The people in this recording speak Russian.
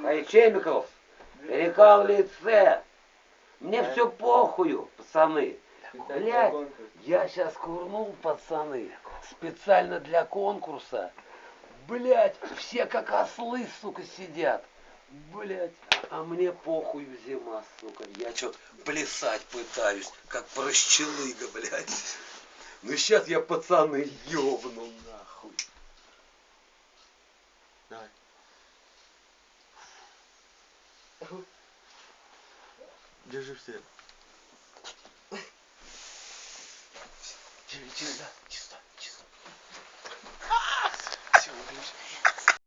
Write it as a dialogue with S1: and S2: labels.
S1: Хайчемиков, река в лице. Мне все похую, пацаны. Блядь, я сейчас курнул, пацаны, специально для конкурса. Блядь, все как ослы, сука, сидят. Блядь, а мне похуй зима, сука. Я что, плясать пытаюсь, как прощелыга, блядь. Ну сейчас я пацаны ёбну нахуй.
S2: Давай. Держи все.
S1: Да, чисто.